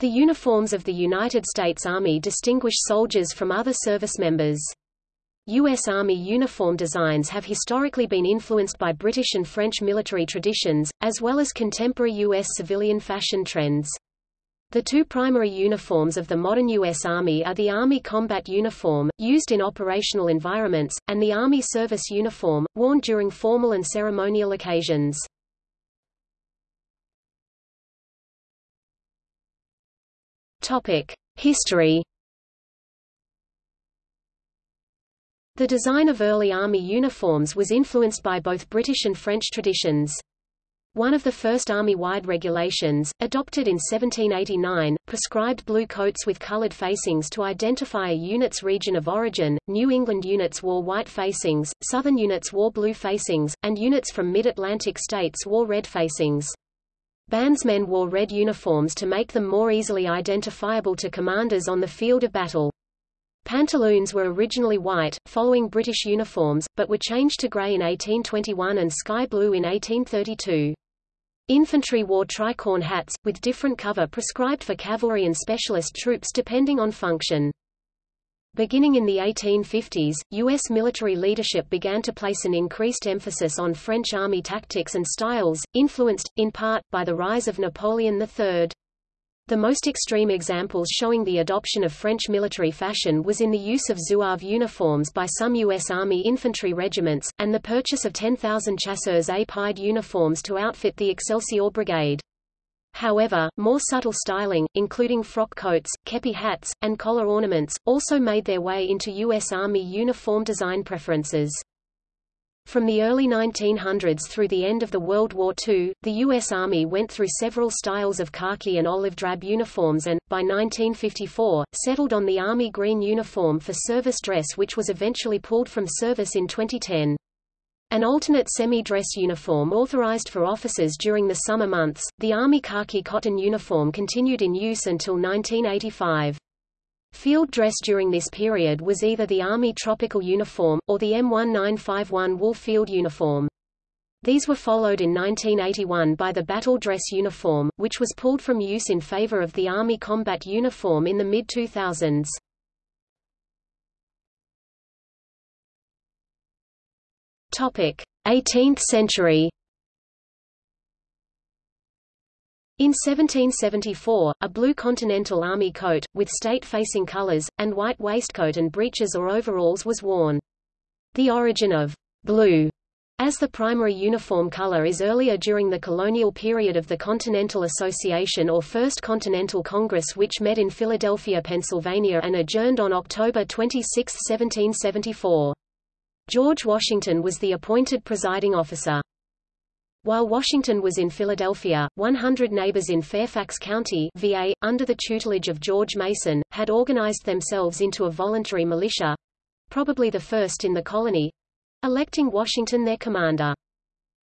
The uniforms of the United States Army distinguish soldiers from other service members. U.S. Army uniform designs have historically been influenced by British and French military traditions, as well as contemporary U.S. civilian fashion trends. The two primary uniforms of the modern U.S. Army are the Army Combat Uniform, used in operational environments, and the Army Service Uniform, worn during formal and ceremonial occasions. History The design of early Army uniforms was influenced by both British and French traditions. One of the first Army-wide regulations, adopted in 1789, prescribed blue coats with colored facings to identify a unit's region of origin. New England units wore white facings, Southern units wore blue facings, and units from mid-Atlantic states wore red facings. Bandsmen wore red uniforms to make them more easily identifiable to commanders on the field of battle. Pantaloons were originally white, following British uniforms, but were changed to grey in 1821 and sky blue in 1832. Infantry wore tricorn hats, with different cover prescribed for cavalry and specialist troops depending on function. Beginning in the 1850s, U.S. military leadership began to place an increased emphasis on French army tactics and styles, influenced, in part, by the rise of Napoleon III. The most extreme examples showing the adoption of French military fashion was in the use of zouave uniforms by some U.S. Army infantry regiments, and the purchase of 10,000 chasseurs à pied uniforms to outfit the Excelsior Brigade. However, more subtle styling, including frock coats, kepi hats, and collar ornaments, also made their way into U.S. Army uniform design preferences. From the early 1900s through the end of the World War II, the U.S. Army went through several styles of khaki and olive drab uniforms and, by 1954, settled on the Army green uniform for service dress which was eventually pulled from service in 2010. An alternate semi-dress uniform authorized for officers during the summer months, the Army khaki cotton uniform continued in use until 1985. Field dress during this period was either the Army tropical uniform, or the M1951 wool field uniform. These were followed in 1981 by the battle dress uniform, which was pulled from use in favor of the Army combat uniform in the mid-2000s. Topic: 18th century. In 1774, a blue Continental Army coat, with state-facing colors, and white waistcoat and breeches or overalls was worn. The origin of blue as the primary uniform color is earlier during the colonial period of the Continental Association or First Continental Congress which met in Philadelphia, Pennsylvania and adjourned on October 26, 1774. George Washington was the appointed presiding officer. While Washington was in Philadelphia, 100 neighbors in Fairfax County VA, under the tutelage of George Mason, had organized themselves into a voluntary militia—probably the first in the colony—electing Washington their commander.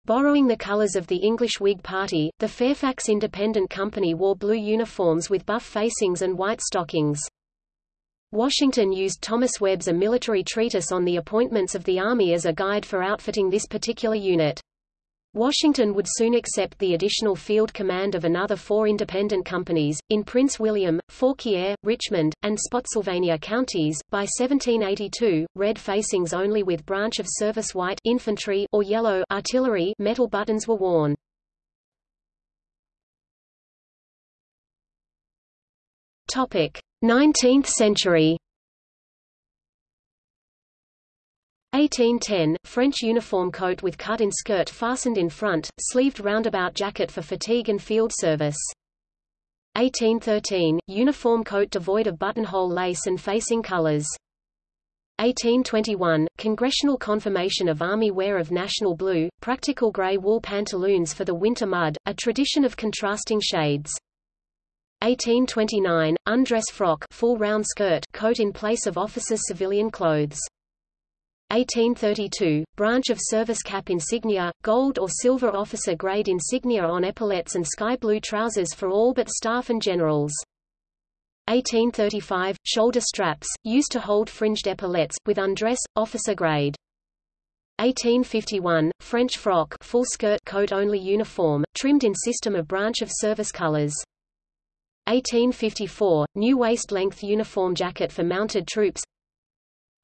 Borrowing the colors of the English Whig Party, the Fairfax Independent Company wore blue uniforms with buff facings and white stockings. Washington used Thomas Webb's A Military Treatise on the Appointments of the Army as a guide for outfitting this particular unit. Washington would soon accept the additional field command of another four independent companies, in Prince William, Fauquier, Richmond, and Spotsylvania counties. By 1782, red facings only with branch of service white infantry or yellow artillery metal buttons were worn. Topic: 19th century. 1810 – French uniform coat with cut-in skirt fastened in front, sleeved roundabout jacket for fatigue and field service. 1813 – Uniform coat devoid of buttonhole lace and facing colors. 1821 – Congressional confirmation of Army wear of national blue, practical gray wool pantaloons for the winter mud, a tradition of contrasting shades. 1829 – Undress frock full round skirt coat in place of officers' civilian clothes. 1832, branch of service cap insignia, gold or silver officer grade insignia on epaulettes and sky blue trousers for all but staff and generals. 1835, shoulder straps, used to hold fringed epaulettes, with undress, officer grade. 1851, French frock full skirt coat only uniform, trimmed in system of branch of service colors. 1854 – New waist-length uniform jacket for mounted troops.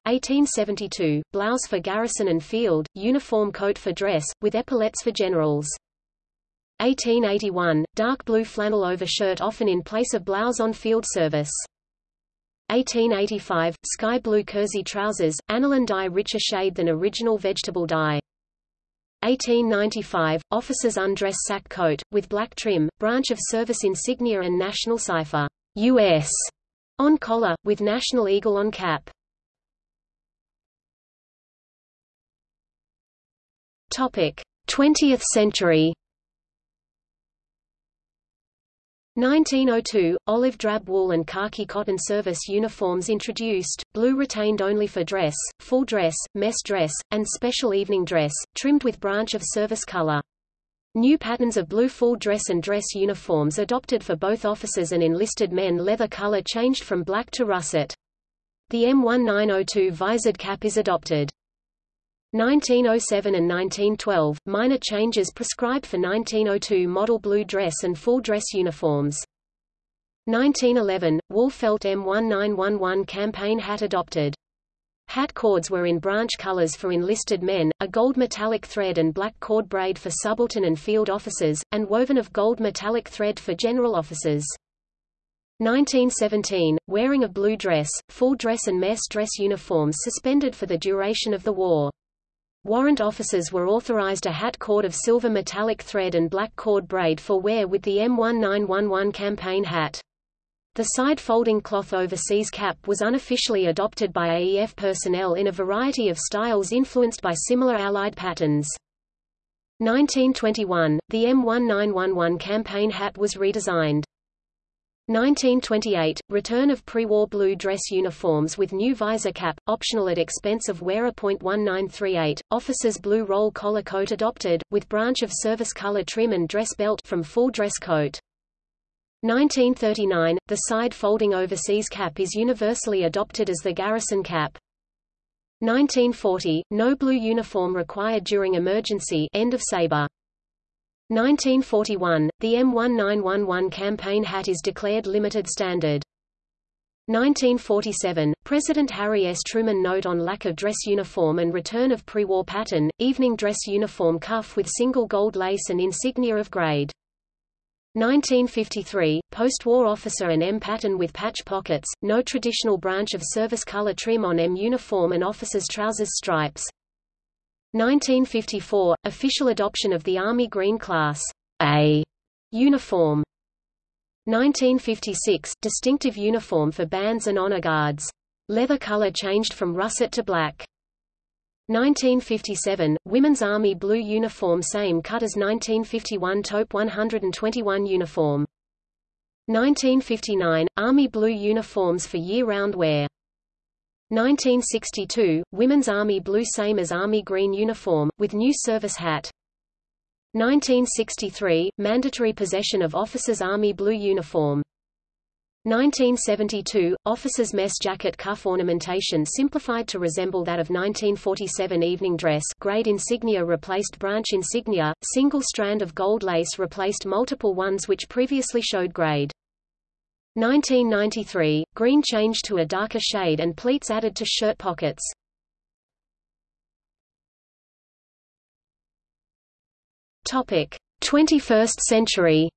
1872 – Blouse for garrison and field, uniform coat for dress, with epaulettes for generals. 1881 – Dark blue flannel overshirt often in place of blouse on field service. 1885 – Sky blue kersey trousers, aniline dye richer shade than original vegetable dye 1895 – Officer's undress sack coat, with black trim, branch of service insignia and national cipher U.S. on collar, with national eagle on cap. Topic: 20th century. 1902 – Olive drab wool and khaki cotton service uniforms introduced, blue retained only for dress, full dress, mess dress, and special evening dress, trimmed with branch of service color. New patterns of blue full dress and dress uniforms adopted for both officers and enlisted men leather color changed from black to russet. The M1902 visored cap is adopted. 1907 and 1912, minor changes prescribed for 1902 model blue dress and full dress uniforms. 1911, wool felt M1911 campaign hat adopted. Hat cords were in branch colors for enlisted men, a gold metallic thread and black cord braid for subaltern and field officers, and woven of gold metallic thread for general officers. 1917, wearing of blue dress, full dress and mess dress uniforms suspended for the duration of the war. Warrant officers were authorized a hat cord of silver metallic thread and black cord braid for wear with the M1911 campaign hat. The side-folding cloth overseas cap was unofficially adopted by AEF personnel in a variety of styles influenced by similar Allied patterns. 1921, the M1911 campaign hat was redesigned. 1928 – Return of pre-war blue dress uniforms with new visor cap, optional at expense of wearer. 1938, officers' blue roll collar coat adopted, with branch of service color trim and dress belt from full dress coat. 1939 – The side-folding overseas cap is universally adopted as the garrison cap. 1940 – No blue uniform required during emergency end of saber. 1941, the M1911 campaign hat is declared limited standard. 1947, President Harry S. Truman note on lack of dress uniform and return of pre-war pattern, evening dress uniform cuff with single gold lace and insignia of grade. 1953, post-war officer and M pattern with patch pockets, no traditional branch of service color trim on M uniform and officer's trousers stripes. 1954 – Official adoption of the Army Green Class A uniform. 1956 – Distinctive uniform for bands and honor guards. Leather color changed from russet to black. 1957 – Women's Army blue uniform same cut as 1951 taupe 121 uniform. 1959 – Army blue uniforms for year-round wear 1962, Women's Army Blue same as Army Green uniform, with new service hat. 1963, mandatory possession of officers' Army Blue uniform. 1972, officers' mess jacket cuff ornamentation simplified to resemble that of 1947 evening dress grade insignia replaced branch insignia, single strand of gold lace replaced multiple ones which previously showed grade. 1993, green changed to a darker shade and pleats added to shirt pockets. Topic: 21st century.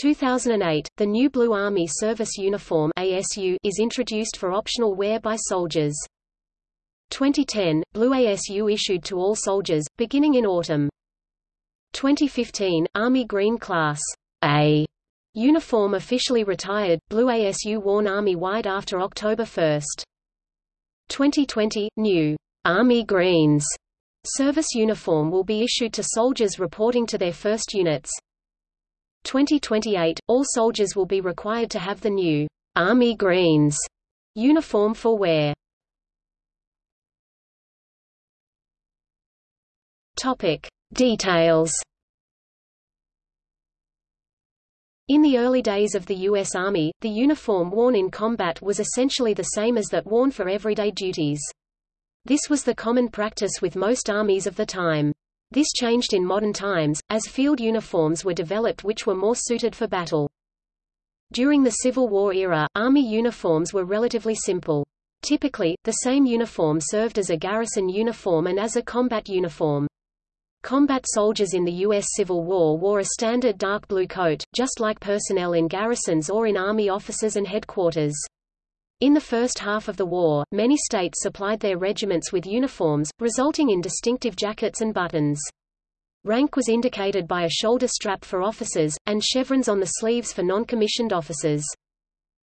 2008, the new Blue Army Service Uniform ASU is introduced for optional wear by soldiers. 2010, Blue ASU issued to all soldiers, beginning in autumn. 2015, Army Green Class a uniform officially retired, blue ASU worn Army-wide after October 1. 2020, new Army Greens service uniform will be issued to soldiers reporting to their first units. 2028, all soldiers will be required to have the new Army Greens uniform for wear. Topic. Details In the early days of the U.S. Army, the uniform worn in combat was essentially the same as that worn for everyday duties. This was the common practice with most armies of the time. This changed in modern times, as field uniforms were developed which were more suited for battle. During the Civil War era, Army uniforms were relatively simple. Typically, the same uniform served as a garrison uniform and as a combat uniform. Combat soldiers in the U.S. Civil War wore a standard dark blue coat, just like personnel in garrisons or in Army offices and headquarters. In the first half of the war, many states supplied their regiments with uniforms, resulting in distinctive jackets and buttons. Rank was indicated by a shoulder strap for officers, and chevrons on the sleeves for non-commissioned officers.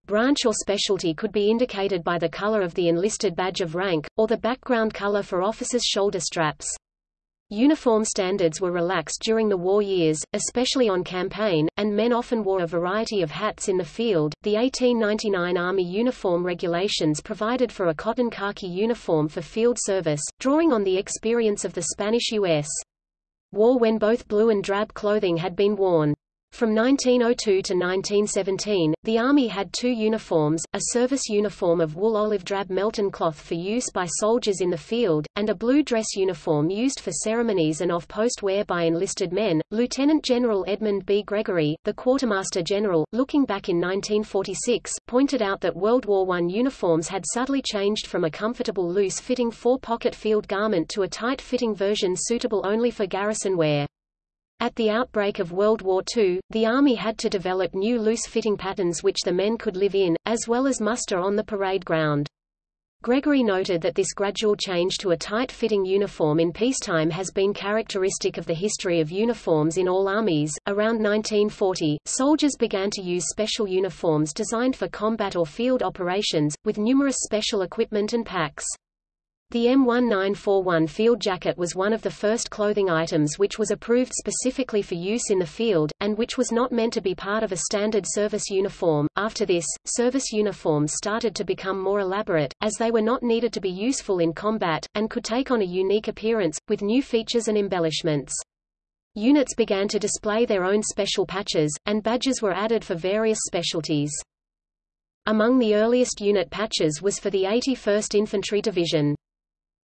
Branch or specialty could be indicated by the color of the enlisted badge of rank, or the background color for officers' shoulder straps. Uniform standards were relaxed during the war years, especially on campaign, and men often wore a variety of hats in the field. The 1899 Army Uniform Regulations provided for a cotton khaki uniform for field service, drawing on the experience of the Spanish U.S. war when both blue and drab clothing had been worn. From 1902 to 1917, the Army had two uniforms, a service uniform of wool olive drab Melton cloth for use by soldiers in the field, and a blue dress uniform used for ceremonies and off-post wear by enlisted men. Lieutenant General Edmund B. Gregory, the Quartermaster General, looking back in 1946, pointed out that World War I uniforms had subtly changed from a comfortable loose-fitting four-pocket field garment to a tight-fitting version suitable only for garrison wear. At the outbreak of World War II, the Army had to develop new loose-fitting patterns which the men could live in, as well as muster on the parade ground. Gregory noted that this gradual change to a tight-fitting uniform in peacetime has been characteristic of the history of uniforms in all armies. Around 1940, soldiers began to use special uniforms designed for combat or field operations, with numerous special equipment and packs. The M1941 field jacket was one of the first clothing items which was approved specifically for use in the field, and which was not meant to be part of a standard service uniform. After this, service uniforms started to become more elaborate, as they were not needed to be useful in combat, and could take on a unique appearance, with new features and embellishments. Units began to display their own special patches, and badges were added for various specialties. Among the earliest unit patches was for the 81st Infantry Division.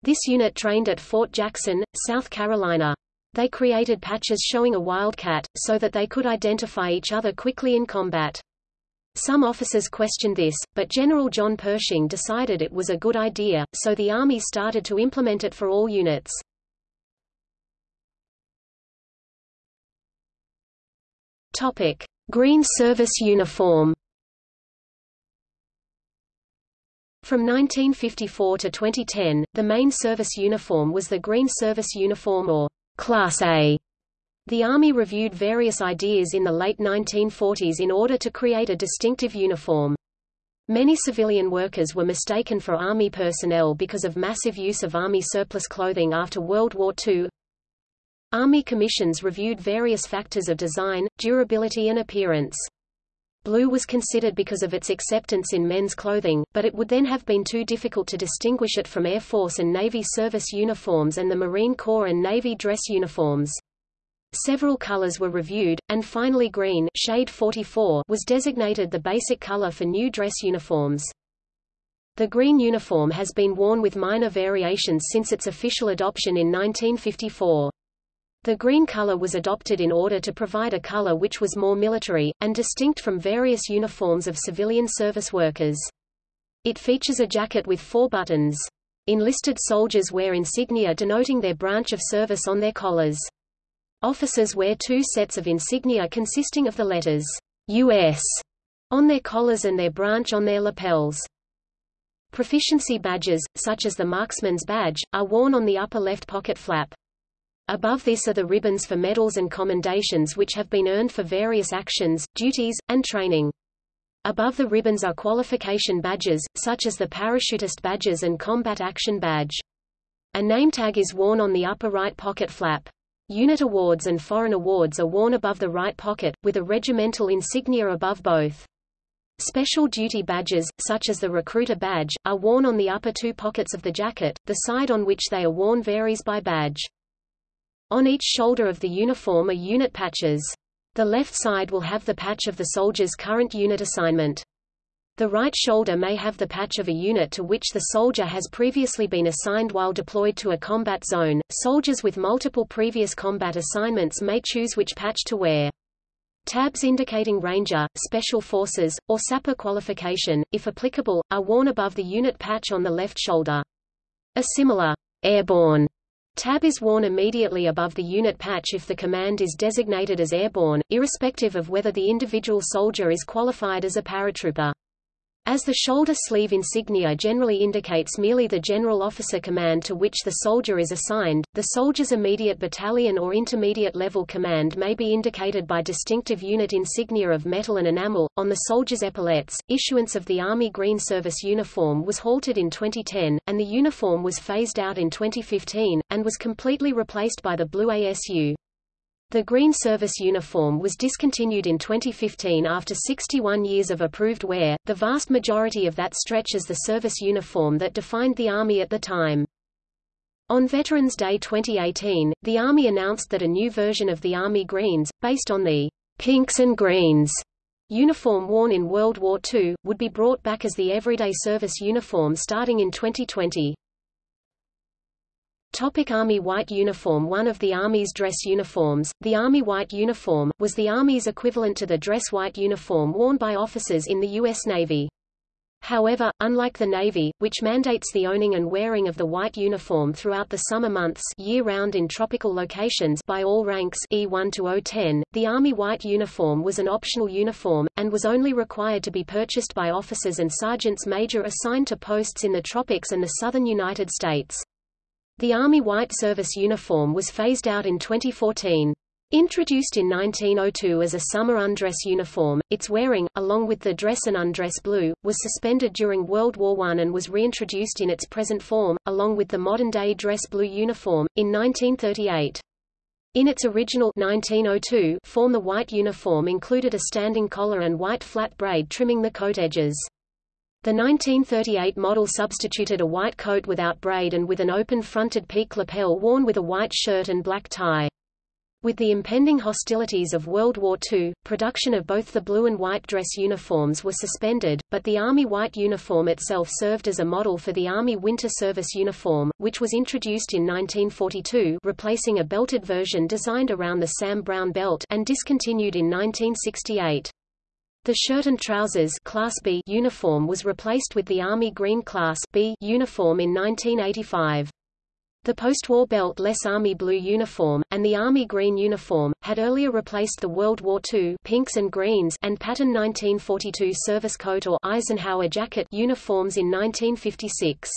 This unit trained at Fort Jackson, South Carolina. They created patches showing a wildcat, so that they could identify each other quickly in combat. Some officers questioned this, but General John Pershing decided it was a good idea, so the Army started to implement it for all units. Topic: Green Service Uniform. From 1954 to 2010, the main service uniform was the Green Service Uniform or Class A. The Army reviewed various ideas in the late 1940s in order to create a distinctive uniform. Many civilian workers were mistaken for Army personnel because of massive use of Army surplus clothing after World War II. Army commissions reviewed various factors of design, durability and appearance. Blue was considered because of its acceptance in men's clothing, but it would then have been too difficult to distinguish it from Air Force and Navy service uniforms and the Marine Corps and Navy dress uniforms. Several colors were reviewed, and finally green shade 44 was designated the basic color for new dress uniforms. The green uniform has been worn with minor variations since its official adoption in 1954. The green color was adopted in order to provide a color which was more military, and distinct from various uniforms of civilian service workers. It features a jacket with four buttons. Enlisted soldiers wear insignia denoting their branch of service on their collars. Officers wear two sets of insignia consisting of the letters U.S. on their collars and their branch on their lapels. Proficiency badges, such as the Marksman's Badge, are worn on the upper left pocket flap. Above this are the ribbons for medals and commendations which have been earned for various actions, duties, and training. Above the ribbons are qualification badges, such as the parachutist badges and combat action badge. A name tag is worn on the upper right pocket flap. Unit awards and foreign awards are worn above the right pocket, with a regimental insignia above both. Special duty badges, such as the recruiter badge, are worn on the upper two pockets of the jacket, the side on which they are worn varies by badge. On each shoulder of the uniform are unit patches. The left side will have the patch of the soldier's current unit assignment. The right shoulder may have the patch of a unit to which the soldier has previously been assigned while deployed to a combat zone. Soldiers with multiple previous combat assignments may choose which patch to wear. Tabs indicating Ranger, Special Forces, or Sapper qualification, if applicable, are worn above the unit patch on the left shoulder. A similar airborne tab is worn immediately above the unit patch if the command is designated as airborne, irrespective of whether the individual soldier is qualified as a paratrooper. As the shoulder sleeve insignia generally indicates merely the general officer command to which the soldier is assigned, the soldier's immediate battalion or intermediate level command may be indicated by distinctive unit insignia of metal and enamel. On the soldier's epaulettes, issuance of the Army Green Service uniform was halted in 2010, and the uniform was phased out in 2015, and was completely replaced by the blue ASU. The green service uniform was discontinued in 2015 after 61 years of approved wear, the vast majority of that stretch as the service uniform that defined the Army at the time. On Veterans Day 2018, the Army announced that a new version of the Army Greens, based on the pinks and greens uniform worn in World War II, would be brought back as the everyday service uniform starting in 2020. Topic Army White Uniform One of the Army's dress uniforms, the Army White Uniform, was the Army's equivalent to the dress white uniform worn by officers in the U.S. Navy. However, unlike the Navy, which mandates the owning and wearing of the white uniform throughout the summer months year-round in tropical locations by all ranks E1 to O10, the Army white uniform was an optional uniform, and was only required to be purchased by officers and sergeants major assigned to posts in the tropics and the southern United States. The Army White Service uniform was phased out in 2014. Introduced in 1902 as a summer undress uniform, its wearing, along with the dress and undress blue, was suspended during World War I and was reintroduced in its present form, along with the modern-day dress blue uniform, in 1938. In its original 1902 form the white uniform included a standing collar and white flat braid trimming the coat edges. The 1938 model substituted a white coat without braid and with an open-fronted peak lapel worn with a white shirt and black tie. With the impending hostilities of World War II, production of both the blue and white dress uniforms were suspended, but the Army white uniform itself served as a model for the Army Winter Service uniform, which was introduced in 1942 replacing a belted version designed around the Sam Browne belt and discontinued in 1968. The shirt and trousers Class B uniform was replaced with the Army Green Class B uniform in 1985. The post-war belt-less Army blue uniform, and the Army green uniform, had earlier replaced the World War II pinks and greens and pattern 1942 service coat or Eisenhower jacket uniforms in 1956.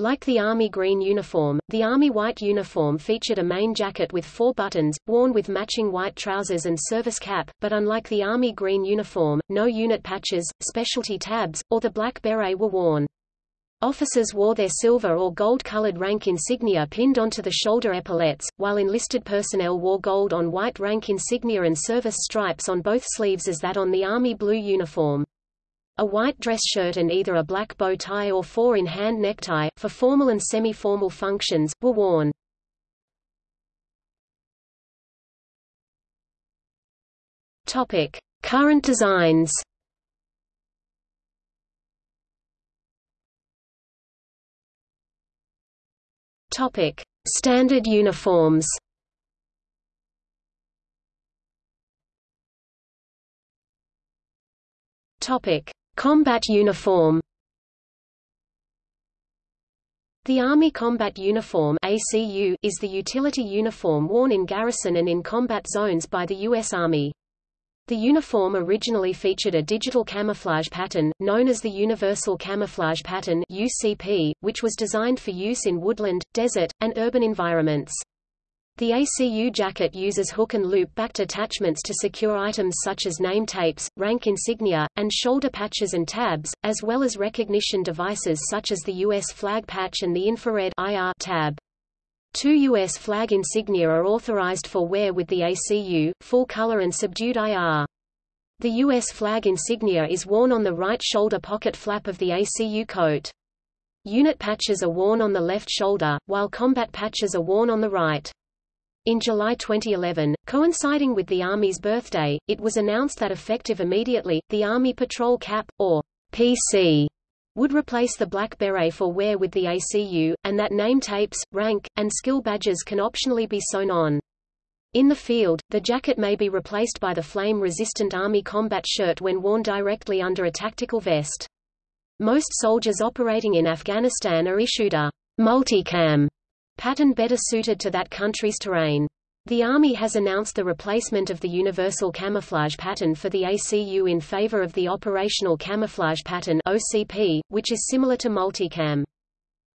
Like the Army green uniform, the Army white uniform featured a main jacket with four buttons, worn with matching white trousers and service cap, but unlike the Army green uniform, no unit patches, specialty tabs, or the black beret were worn. Officers wore their silver or gold-colored rank insignia pinned onto the shoulder epaulettes, while enlisted personnel wore gold on white rank insignia and service stripes on both sleeves as that on the Army blue uniform. A white dress shirt and either a black bow tie or four-in-hand necktie, for formal and semi-formal functions, were worn. Topic: Current designs. Topic: Standard uniforms. Topic: Combat uniform The Army Combat Uniform ACU is the utility uniform worn in garrison and in combat zones by the U.S. Army. The uniform originally featured a digital camouflage pattern, known as the Universal Camouflage Pattern UCP, which was designed for use in woodland, desert, and urban environments. The ACU jacket uses hook and loop-backed attachments to secure items such as name tapes, rank insignia, and shoulder patches and tabs, as well as recognition devices such as the U.S. flag patch and the infrared IR tab. Two U.S. flag insignia are authorized for wear with the ACU, full color and subdued IR. The U.S. flag insignia is worn on the right shoulder pocket flap of the ACU coat. Unit patches are worn on the left shoulder, while combat patches are worn on the right. In July 2011, coinciding with the Army's birthday, it was announced that effective immediately, the Army Patrol Cap, or PC would replace the black beret for wear with the ACU, and that name tapes, rank, and skill badges can optionally be sewn on. In the field, the jacket may be replaced by the flame-resistant Army combat shirt when worn directly under a tactical vest. Most soldiers operating in Afghanistan are issued a multicam pattern better suited to that country's terrain. The Army has announced the replacement of the Universal Camouflage Pattern for the ACU in favor of the Operational Camouflage Pattern OCP, which is similar to multicam.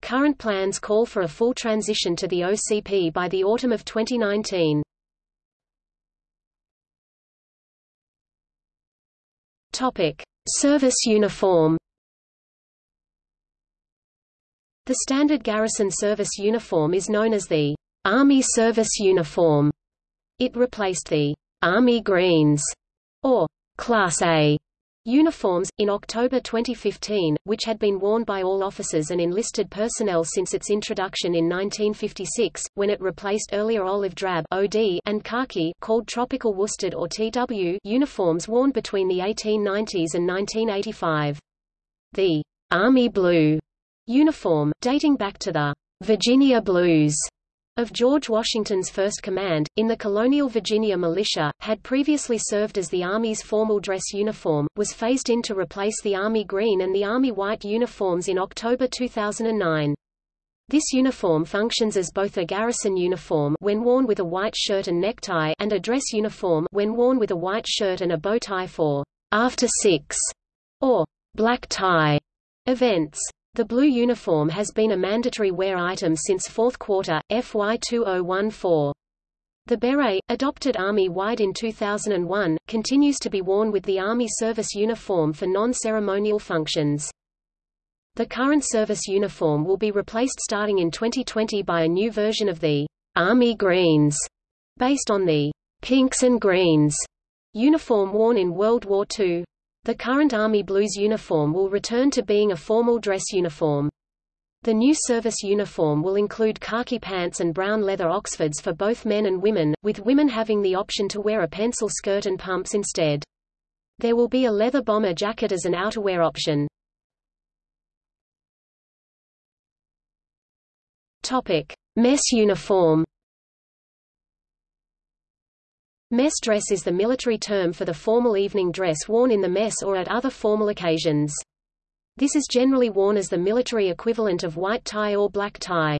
Current plans call for a full transition to the OCP by the autumn of 2019. Topic: Service uniform. The standard garrison service uniform is known as the Army Service Uniform. It replaced the Army Greens or Class A uniforms, in October 2015, which had been worn by all officers and enlisted personnel since its introduction in 1956, when it replaced earlier olive drab OD and khaki called tropical worsted or TW uniforms worn between the 1890s and 1985. The Army Blue uniform, dating back to the Virginia Blues of George Washington's First Command, in the colonial Virginia militia, had previously served as the Army's formal dress uniform, was phased in to replace the Army green and the Army white uniforms in October 2009. This uniform functions as both a garrison uniform when worn with a white shirt and necktie and a dress uniform when worn with a white shirt and a bow tie for after six or black tie events. The blue uniform has been a mandatory wear item since fourth quarter, FY 2014. The beret, adopted Army-wide in 2001, continues to be worn with the Army service uniform for non-ceremonial functions. The current service uniform will be replaced starting in 2020 by a new version of the Army Greens, based on the pinks and greens uniform worn in World War II. The current Army Blues uniform will return to being a formal dress uniform. The new service uniform will include khaki pants and brown leather Oxfords for both men and women, with women having the option to wear a pencil skirt and pumps instead. There will be a leather bomber jacket as an outerwear option. Topic: Mess uniform. Mess dress is the military term for the formal evening dress worn in the mess or at other formal occasions. This is generally worn as the military equivalent of white tie or black tie.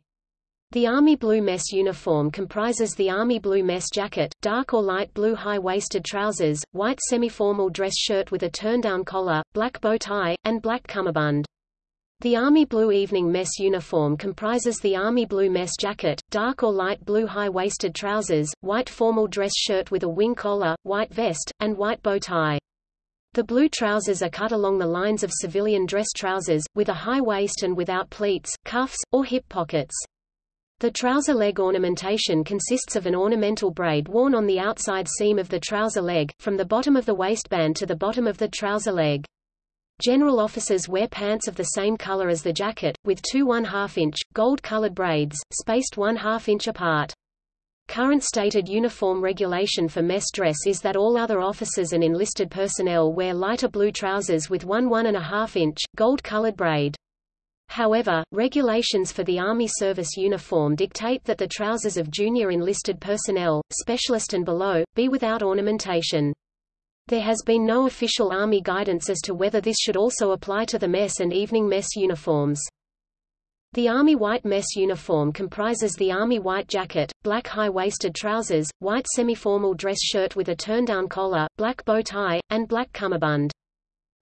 The Army Blue Mess uniform comprises the Army Blue Mess jacket, dark or light blue high-waisted trousers, white semi-formal dress shirt with a turn-down collar, black bow tie, and black cummerbund. The Army Blue Evening Mess uniform comprises the Army Blue Mess jacket, dark or light blue high-waisted trousers, white formal dress shirt with a wing collar, white vest, and white bow tie. The blue trousers are cut along the lines of civilian dress trousers, with a high waist and without pleats, cuffs, or hip pockets. The trouser leg ornamentation consists of an ornamental braid worn on the outside seam of the trouser leg, from the bottom of the waistband to the bottom of the trouser leg. General officers wear pants of the same color as the jacket, with two one-half-inch, gold-colored braids, spaced one-half-inch apart. Current stated uniform regulation for mess dress is that all other officers and enlisted personnel wear lighter blue trousers with one 1/2 inch, gold-colored braid. However, regulations for the Army service uniform dictate that the trousers of junior enlisted personnel, specialist and below, be without ornamentation. There has been no official Army guidance as to whether this should also apply to the mess and evening mess uniforms. The Army white mess uniform comprises the Army white jacket, black high-waisted trousers, white semi-formal dress shirt with a turn-down collar, black bow tie, and black cummerbund.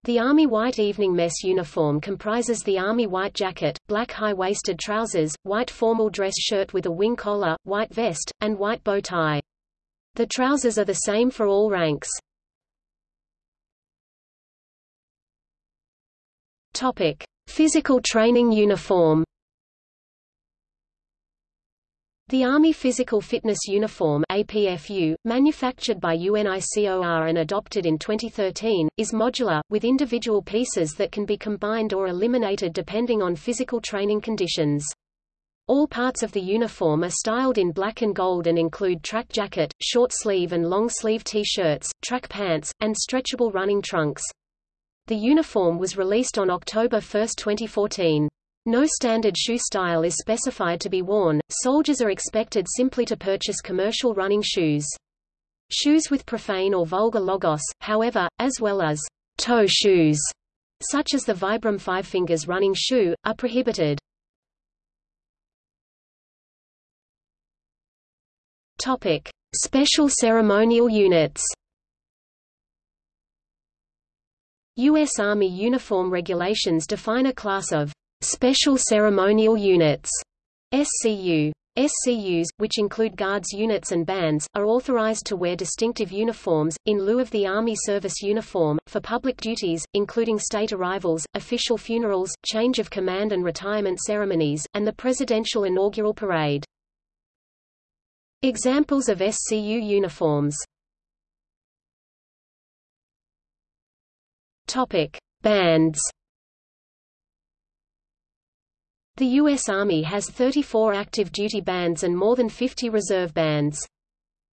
The Army white evening mess uniform comprises the Army white jacket, black high-waisted trousers, white formal dress shirt with a wing collar, white vest, and white bow tie. The trousers are the same for all ranks. Topic: Physical training uniform. The Army Physical Fitness Uniform APFU, manufactured by UNICOR and adopted in 2013, is modular, with individual pieces that can be combined or eliminated depending on physical training conditions. All parts of the uniform are styled in black and gold and include track jacket, short sleeve and long sleeve T-shirts, track pants, and stretchable running trunks. The uniform was released on October 1, 2014. No standard shoe style is specified to be worn, soldiers are expected simply to purchase commercial running shoes. Shoes with profane or vulgar logos, however, as well as toe shoes, such as the Vibram Five Fingers running shoe, are prohibited. Topic: Special ceremonial units. U.S. Army uniform regulations define a class of Special Ceremonial Units SCU. SCUs, which include Guards units and bands, are authorized to wear distinctive uniforms, in lieu of the Army service uniform, for public duties, including state arrivals, official funerals, change of command and retirement ceremonies, and the Presidential Inaugural Parade. Examples of SCU uniforms Bands the U.S. Army has 34 active duty bands and more than 50 reserve bands.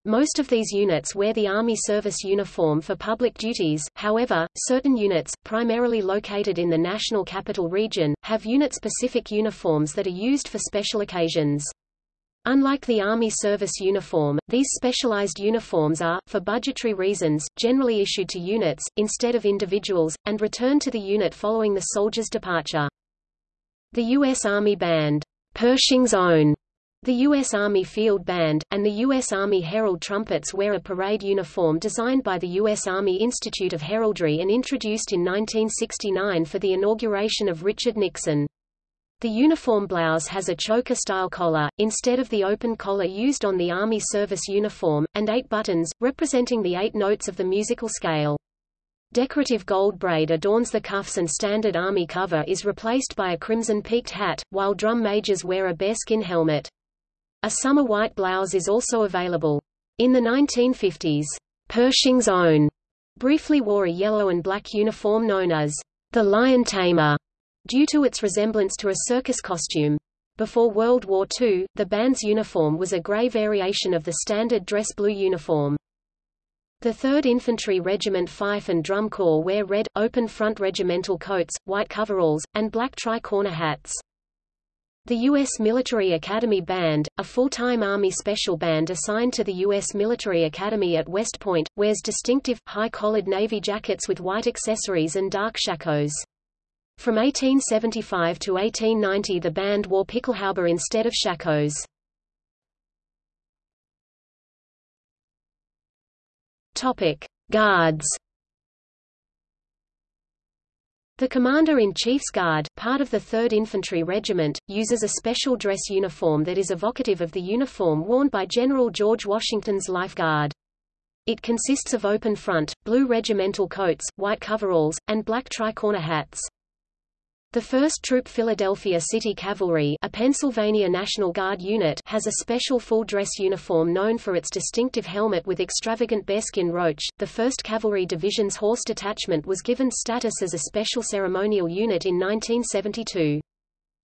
Most of these units wear the Army service uniform for public duties, however, certain units, primarily located in the National Capital Region, have unit-specific uniforms that are used for special occasions. Unlike the Army service uniform, these specialized uniforms are, for budgetary reasons, generally issued to units, instead of individuals, and returned to the unit following the soldier's departure. The U.S. Army Band, Pershing's Own, the U.S. Army Field Band, and the U.S. Army Herald Trumpets wear a parade uniform designed by the U.S. Army Institute of Heraldry and introduced in 1969 for the inauguration of Richard Nixon. The uniform blouse has a choker-style collar, instead of the open collar used on the Army service uniform, and eight buttons, representing the eight notes of the musical scale. Decorative gold braid adorns the cuffs and standard army cover is replaced by a crimson peaked hat, while drum majors wear a bearskin helmet. A summer white blouse is also available. In the 1950s, Pershing's Own briefly wore a yellow and black uniform known as the Lion Tamer, due to its resemblance to a circus costume. Before World War II, the band's uniform was a gray variation of the standard dress blue uniform. The 3rd Infantry Regiment Fife and Drum Corps wear red, open-front regimental coats, white coveralls, and black tri-corner hats. The U.S. Military Academy Band, a full-time Army Special Band assigned to the U.S. Military Academy at West Point, wears distinctive, high-collared navy jackets with white accessories and dark shakos. From 1875 to 1890 the band wore pickelhaube instead of shakos. Topic: Guards. The Commander-in-Chief's Guard, part of the 3rd Infantry Regiment, uses a special dress uniform that is evocative of the uniform worn by General George Washington's Life Guard. It consists of open front, blue regimental coats, white coveralls, and black tricorner hats. The 1st Troop Philadelphia City Cavalry a Pennsylvania National Guard unit has a special full-dress uniform known for its distinctive helmet with extravagant bearskin roach. The 1st Cavalry Division's horse detachment was given status as a special ceremonial unit in 1972.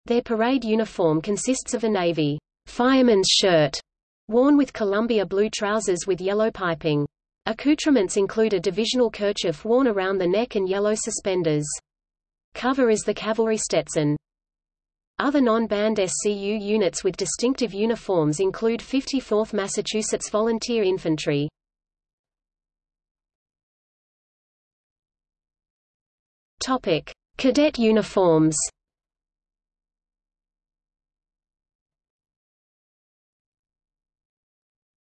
Their parade uniform consists of a navy fireman's shirt worn with Columbia blue trousers with yellow piping. Accoutrements include a divisional kerchief worn around the neck and yellow suspenders. Cover is the cavalry Stetson. Other non-band SCU units with distinctive uniforms include 54th Massachusetts Volunteer Infantry. Topic: Cadet uniforms.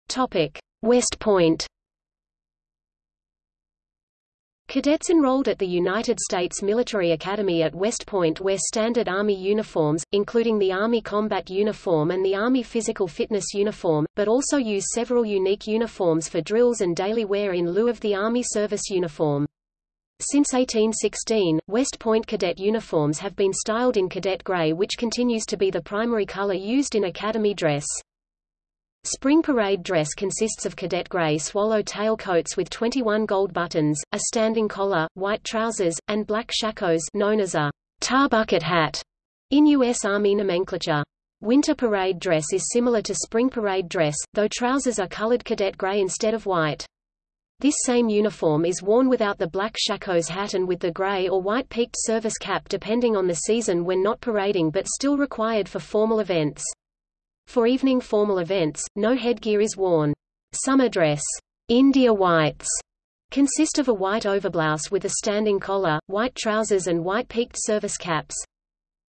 Topic: West Point. Cadets enrolled at the United States Military Academy at West Point wear standard Army uniforms, including the Army Combat Uniform and the Army Physical Fitness Uniform, but also use several unique uniforms for drills and daily wear in lieu of the Army Service Uniform. Since 1816, West Point cadet uniforms have been styled in cadet gray which continues to be the primary color used in academy dress. Spring parade dress consists of cadet gray swallow-tail coats with 21 gold buttons, a standing collar, white trousers, and black shakos known as a tar bucket hat in U.S. Army nomenclature. Winter parade dress is similar to spring parade dress, though trousers are colored cadet gray instead of white. This same uniform is worn without the black shakos hat and with the gray or white peaked service cap depending on the season when not parading but still required for formal events. For evening formal events, no headgear is worn. Summer dress, India whites, consist of a white overblouse with a standing collar, white trousers and white peaked service caps.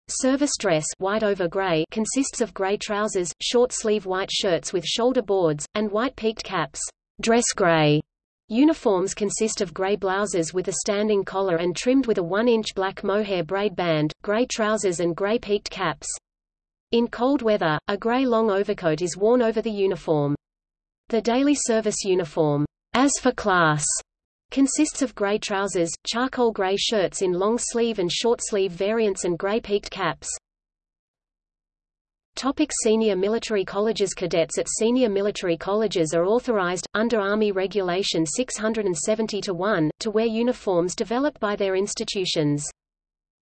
Service dress white over gray consists of gray trousers, short-sleeve white shirts with shoulder boards, and white peaked caps. Dress gray uniforms consist of gray blouses with a standing collar and trimmed with a 1-inch black mohair braid band, gray trousers and gray peaked caps. In cold weather, a gray long overcoat is worn over the uniform. The daily service uniform, as for class, Consists of gray trousers, charcoal gray shirts in long sleeve and short sleeve variants and gray peaked caps. Topic senior military colleges Cadets at senior military colleges are authorized, under Army Regulation 670-1, to wear uniforms developed by their institutions.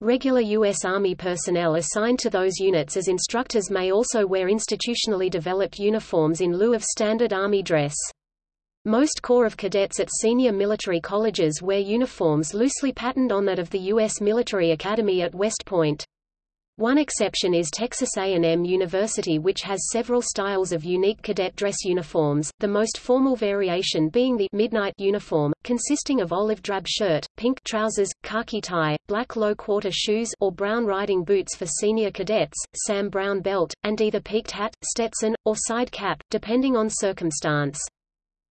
Regular U.S. Army personnel assigned to those units as instructors may also wear institutionally developed uniforms in lieu of standard Army dress. Most Corps of Cadets at senior military colleges wear uniforms loosely patterned on that of the U.S. Military Academy at West Point. One exception is Texas A&M University which has several styles of unique cadet dress uniforms, the most formal variation being the midnight uniform, consisting of olive drab shirt, pink trousers, khaki tie, black low-quarter shoes or brown riding boots for senior cadets, Sam Browne belt, and either peaked hat, Stetson, or side cap, depending on circumstance.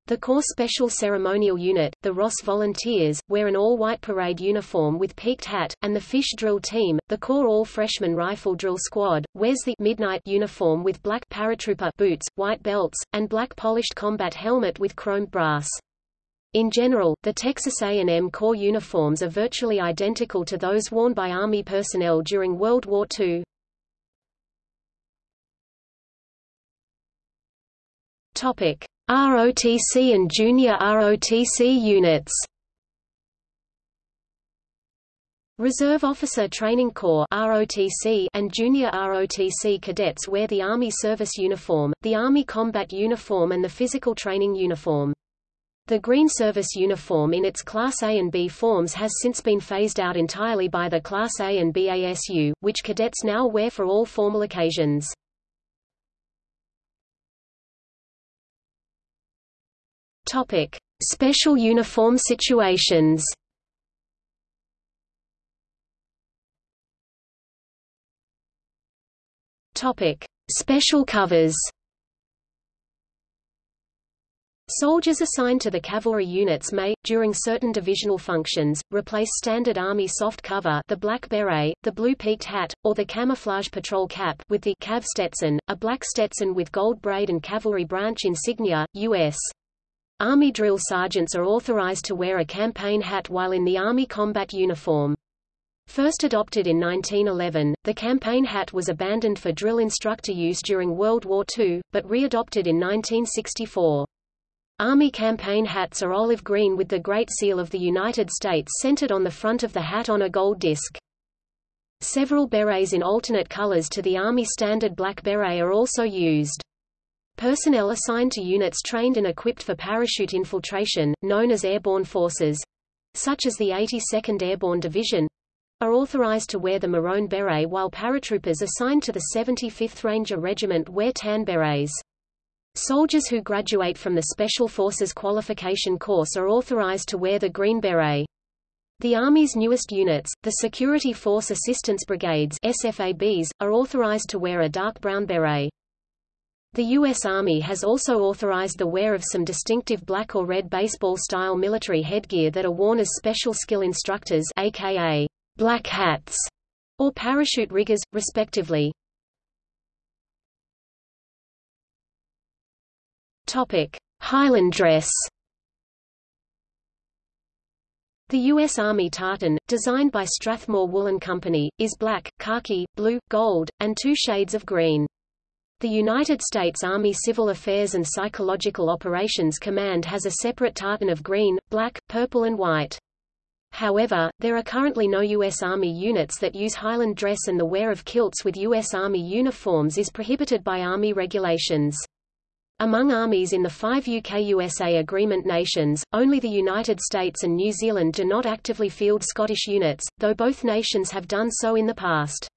The Corps Special Ceremonial Unit, the Ross Volunteers, wear an all-white parade uniform with peaked hat, and the Fish Drill Team, the Corps All-Freshman Rifle Drill Squad, wears the midnight uniform with black paratrooper boots, white belts, and black polished combat helmet with chromed brass. In general, the Texas A&M Corps uniforms are virtually identical to those worn by Army personnel during World War II. Topic. ROTC and junior ROTC units Reserve Officer Training Corps ROTC and Junior ROTC cadets wear the Army service uniform, the Army combat uniform and the physical training uniform. The green service uniform in its Class A and B forms has since been phased out entirely by the Class A and B ASU, which cadets now wear for all formal occasions. Topic: Special uniform situations. Topic: Special covers. Soldiers assigned to the cavalry units may, during certain divisional functions, replace standard Army soft cover the black beret, the blue peaked hat, or the camouflage patrol cap with the Cav Stetson, a black Stetson with gold braid and cavalry branch insignia, U.S. Army drill sergeants are authorized to wear a campaign hat while in the Army combat uniform. First adopted in 1911, the campaign hat was abandoned for drill instructor use during World War II, but readopted in 1964. Army campaign hats are olive green with the Great Seal of the United States centered on the front of the hat on a gold disc. Several berets in alternate colors to the Army standard black beret are also used. Personnel assigned to units trained and equipped for parachute infiltration, known as airborne forces, such as the 82nd Airborne Division, are authorized to wear the maroon beret while paratroopers assigned to the 75th Ranger Regiment wear tan berets. Soldiers who graduate from the Special Forces Qualification Course are authorized to wear the green beret. The Army's newest units, the Security Force Assistance Brigades SFABs, are authorized to wear a dark brown beret. The U.S. Army has also authorized the wear of some distinctive black or red baseball-style military headgear that are worn as special skill instructors aka black hats or parachute riggers, respectively. Highland dress. The U.S. Army tartan, designed by Strathmore Woolen Company, is black, khaki, blue, gold, and two shades of green. The United States Army Civil Affairs and Psychological Operations Command has a separate tartan of green, black, purple and white. However, there are currently no U.S. Army units that use Highland dress and the wear of kilts with U.S. Army uniforms is prohibited by Army regulations. Among armies in the five UK-USA agreement nations, only the United States and New Zealand do not actively field Scottish units, though both nations have done so in the past.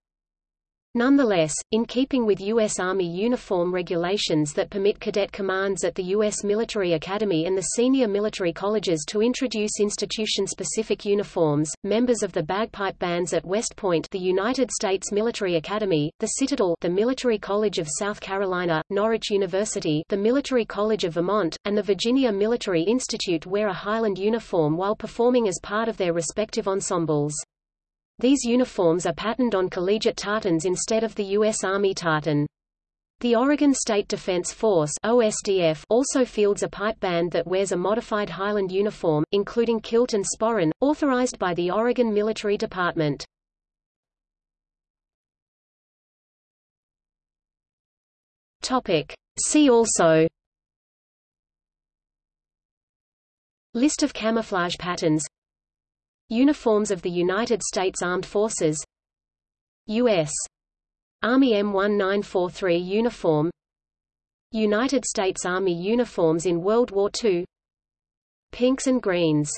Nonetheless, in keeping with U.S. Army uniform regulations that permit cadet commands at the U.S. Military Academy and the senior military colleges to introduce institution-specific uniforms, members of the bagpipe bands at West Point the United States Military Academy, the Citadel the Military College of South Carolina, Norwich University the Military College of Vermont, and the Virginia Military Institute wear a Highland uniform while performing as part of their respective ensembles. These uniforms are patterned on collegiate tartans instead of the U.S. Army tartan. The Oregon State Defense Force OSDF also fields a pipe band that wears a modified Highland uniform, including kilt and sporran, authorized by the Oregon Military Department. Topic. See also List of camouflage patterns Uniforms of the United States Armed Forces U.S. Army M1943 uniform United States Army uniforms in World War II Pinks and greens